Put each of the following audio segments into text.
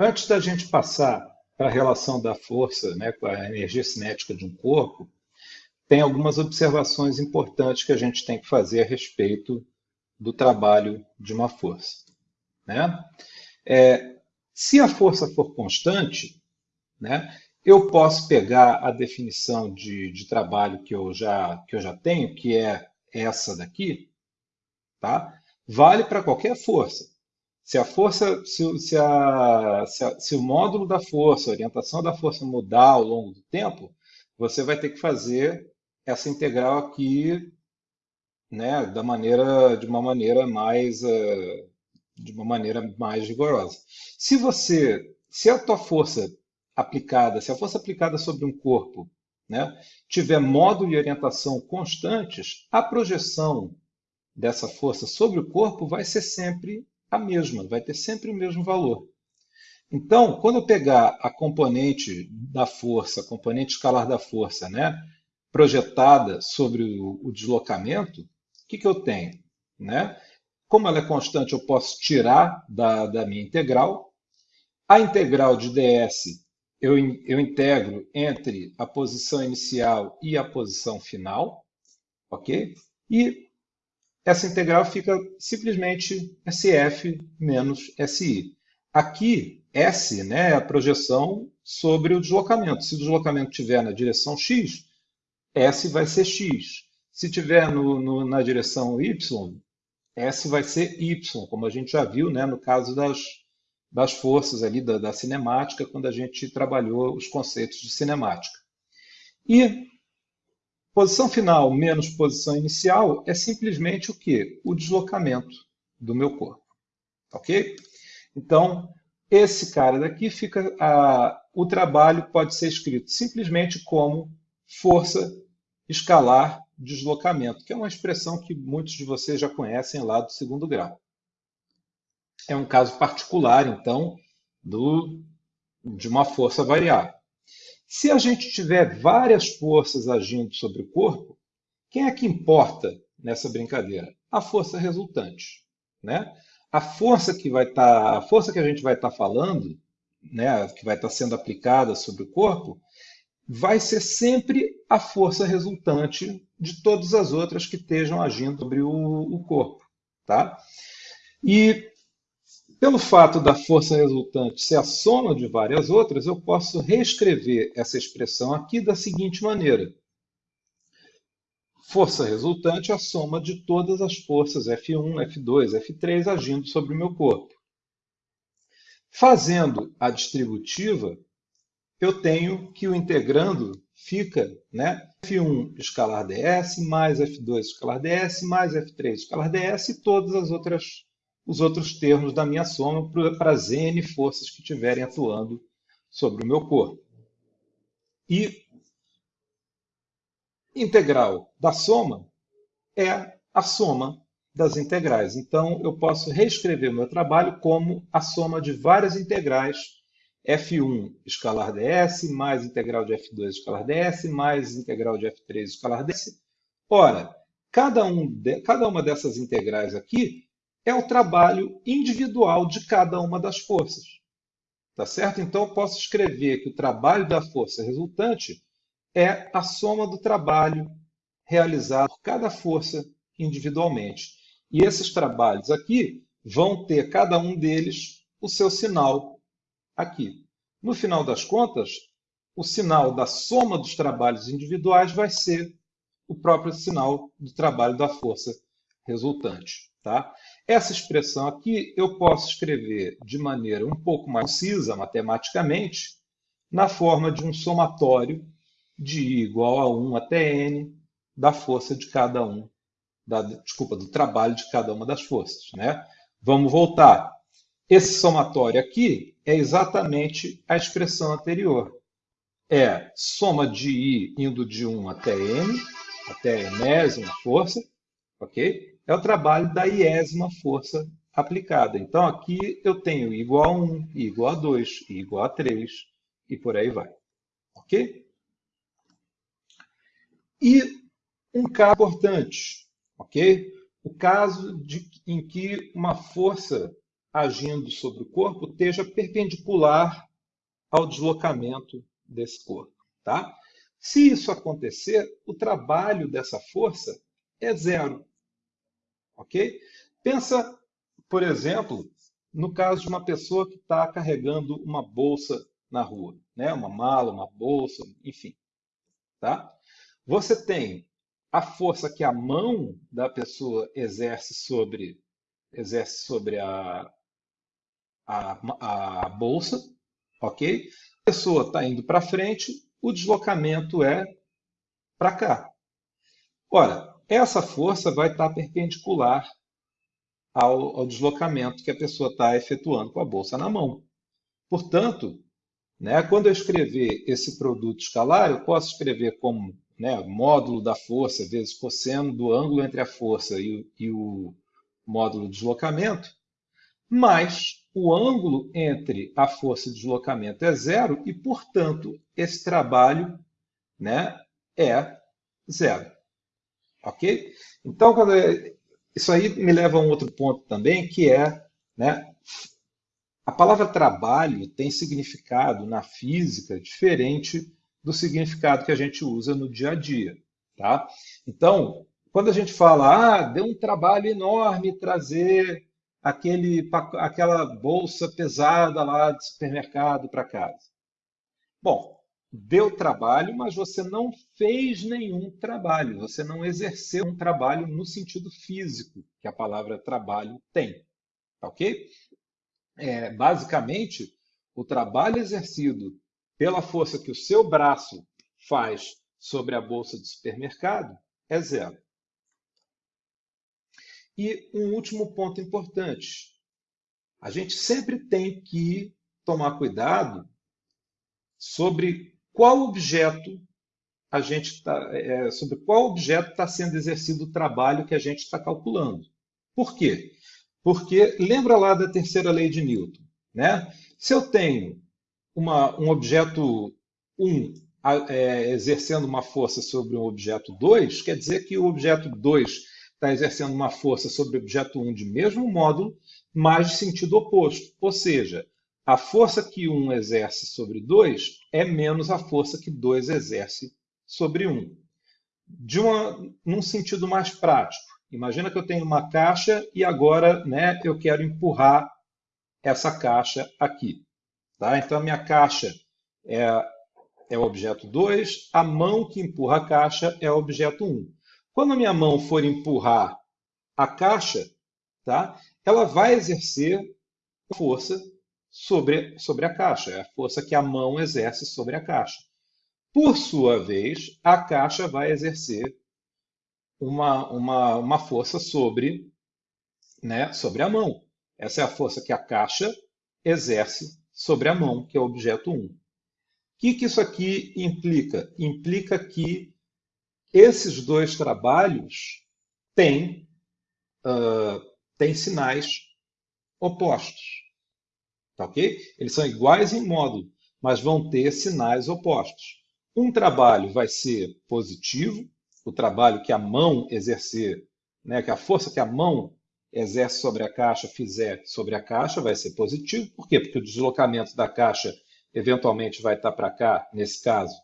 Antes da gente passar para a relação da força né, com a energia cinética de um corpo, tem algumas observações importantes que a gente tem que fazer a respeito do trabalho de uma força. Né? É, se a força for constante, né, eu posso pegar a definição de, de trabalho que eu, já, que eu já tenho, que é essa daqui, tá? vale para qualquer força. Se a força, se, se, a, se, a, se o módulo da força, a orientação da força mudar ao longo do tempo, você vai ter que fazer essa integral aqui, né, da maneira, de uma maneira mais, uh, de uma maneira mais rigorosa. Se você, se a tua força aplicada, se a força aplicada sobre um corpo, né, tiver módulo e orientação constantes, a projeção dessa força sobre o corpo vai ser sempre a mesma, vai ter sempre o mesmo valor. Então, quando eu pegar a componente da força, a componente escalar da força, né, projetada sobre o, o deslocamento, o que, que eu tenho? Né? Como ela é constante, eu posso tirar da, da minha integral. A integral de ds eu, eu integro entre a posição inicial e a posição final, ok? E essa integral fica simplesmente SF menos SI. Aqui, S né, é a projeção sobre o deslocamento. Se o deslocamento estiver na direção X, S vai ser X. Se tiver no, no, na direção Y, S vai ser Y, como a gente já viu né, no caso das, das forças ali da, da cinemática, quando a gente trabalhou os conceitos de cinemática. E posição final menos posição inicial é simplesmente o quê? O deslocamento do meu corpo. Ok? Então, esse cara daqui fica... A, o trabalho pode ser escrito simplesmente como força escalar deslocamento, que é uma expressão que muitos de vocês já conhecem lá do segundo grau. É um caso particular, então, do, de uma força variável. Se a gente tiver várias forças agindo sobre o corpo, quem é que importa nessa brincadeira? A força resultante. Né? A força que vai estar, tá, a força que a gente vai estar tá falando, né, que vai estar tá sendo aplicada sobre o corpo, vai ser sempre a força resultante de todas as outras que estejam agindo sobre o, o corpo. Tá? E pelo fato da força resultante ser a soma de várias outras, eu posso reescrever essa expressão aqui da seguinte maneira. Força resultante é a soma de todas as forças F1, F2, F3 agindo sobre o meu corpo. Fazendo a distributiva, eu tenho que o integrando fica né, F1 escalar ds, mais F2 escalar ds, mais F3 escalar ds e todas as outras, os outros termos da minha soma para as n forças que estiverem atuando sobre o meu corpo. E integral da soma é a soma das integrais. Então, eu posso reescrever o meu trabalho como a soma de várias integrais F1 escalar ds, mais integral de F2 escalar ds, mais integral de F3 escalar ds. Ora, cada, um de, cada uma dessas integrais aqui é o trabalho individual de cada uma das forças. Tá certo? Então, eu posso escrever que o trabalho da força resultante é a soma do trabalho realizado por cada força individualmente. E esses trabalhos aqui vão ter, cada um deles, o seu sinal aqui. No final das contas, o sinal da soma dos trabalhos individuais vai ser o próprio sinal do trabalho da força resultante. Tá? Essa expressão aqui eu posso escrever de maneira um pouco mais concisa matematicamente, na forma de um somatório de I igual a 1 até N da força de cada um, da, desculpa, do trabalho de cada uma das forças. Né? Vamos voltar. Esse somatório aqui é exatamente a expressão anterior. É soma de I indo de 1 até N, até a enésima força, ok? É o trabalho da iésima força aplicada. Então, aqui eu tenho I igual a 1, I igual a 2, I igual a 3, e por aí vai. Ok? E um caso importante, ok? O caso de, em que uma força agindo sobre o corpo esteja perpendicular ao deslocamento desse corpo. Tá? Se isso acontecer, o trabalho dessa força é zero. Ok? Pensa, por exemplo, no caso de uma pessoa que está carregando uma bolsa na rua, né? uma mala, uma bolsa, enfim. Tá? Você tem a força que a mão da pessoa exerce sobre, exerce sobre a, a, a bolsa, ok? A pessoa está indo para frente, o deslocamento é para cá. Ora, essa força vai estar perpendicular ao, ao deslocamento que a pessoa está efetuando com a bolsa na mão. Portanto, né, quando eu escrever esse produto escalar, eu posso escrever como né, módulo da força vezes cosseno do ângulo entre a força e, e o módulo de deslocamento, mas o ângulo entre a força e o deslocamento é zero e, portanto, esse trabalho né, é zero. Ok? Então, quando é, isso aí me leva a um outro ponto também, que é né, a palavra trabalho tem significado na física diferente do significado que a gente usa no dia a dia. Tá? Então, quando a gente fala, ah, deu um trabalho enorme trazer aquele, aquela bolsa pesada lá de supermercado para casa. Bom, deu trabalho, mas você não fez nenhum trabalho, você não exerceu um trabalho no sentido físico que a palavra trabalho tem. Ok? É, basicamente, o trabalho exercido pela força que o seu braço faz sobre a bolsa de supermercado é zero. E um último ponto importante. A gente sempre tem que tomar cuidado sobre qual objeto a gente está, é, sobre qual objeto está sendo exercido o trabalho que a gente está calculando. Por quê? Porque lembra lá da terceira lei de Newton, né? Se eu tenho uma, um objeto 1 é, exercendo uma força sobre o objeto 2, quer dizer que o objeto 2 está exercendo uma força sobre o objeto 1 de mesmo módulo, mas de sentido oposto. Ou seja, a força que 1 exerce sobre 2 é menos a força que 2 exerce sobre 1. De uma, num sentido mais prático. Imagina que eu tenho uma caixa e agora né, eu quero empurrar essa caixa aqui. Tá? Então, a minha caixa é, é o objeto 2, a mão que empurra a caixa é o objeto 1. Um. Quando a minha mão for empurrar a caixa, tá? ela vai exercer força sobre, sobre a caixa, é a força que a mão exerce sobre a caixa. Por sua vez, a caixa vai exercer uma, uma, uma força sobre, né, sobre a mão. Essa é a força que a caixa exerce sobre a mão, que é o objeto 1. O que, que isso aqui implica? Implica que esses dois trabalhos têm, uh, têm sinais opostos. Tá ok? Eles são iguais em módulo, mas vão ter sinais opostos. Um trabalho vai ser positivo, o trabalho que a mão exercer, né, que a força que a mão exerce sobre a caixa fizer sobre a caixa vai ser positivo. Por quê? Porque o deslocamento da caixa eventualmente vai estar para cá, nesse caso,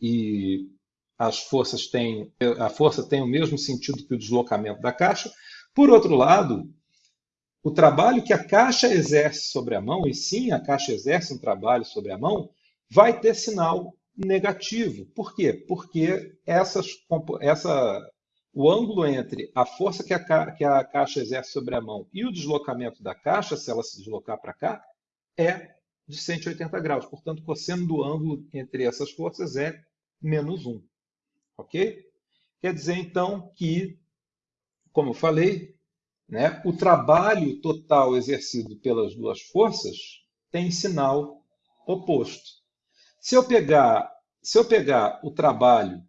e as forças têm, a força tem o mesmo sentido que o deslocamento da caixa. Por outro lado, o trabalho que a caixa exerce sobre a mão, e sim, a caixa exerce um trabalho sobre a mão, vai ter sinal negativo. Por quê? Porque essas, essa o ângulo entre a força que a, que a caixa exerce sobre a mão e o deslocamento da caixa, se ela se deslocar para cá, é de 180 graus. Portanto, o cosseno do ângulo entre essas forças é menos 1. Ok? Quer dizer, então, que, como eu falei, né, o trabalho total exercido pelas duas forças tem sinal oposto. Se eu pegar, se eu pegar o trabalho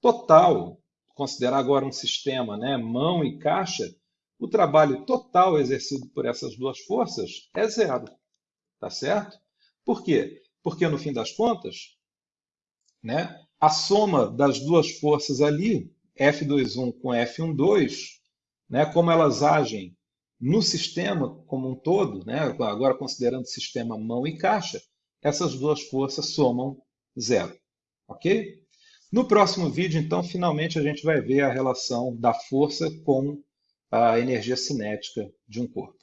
total considerar agora um sistema, né, mão e caixa, o trabalho total exercido por essas duas forças é zero. Tá certo? Por quê? Porque, no fim das contas, né, a soma das duas forças ali, F21 com F12, né, como elas agem no sistema como um todo, né, agora considerando o sistema mão e caixa, essas duas forças somam zero. Ok? No próximo vídeo, então, finalmente a gente vai ver a relação da força com a energia cinética de um corpo.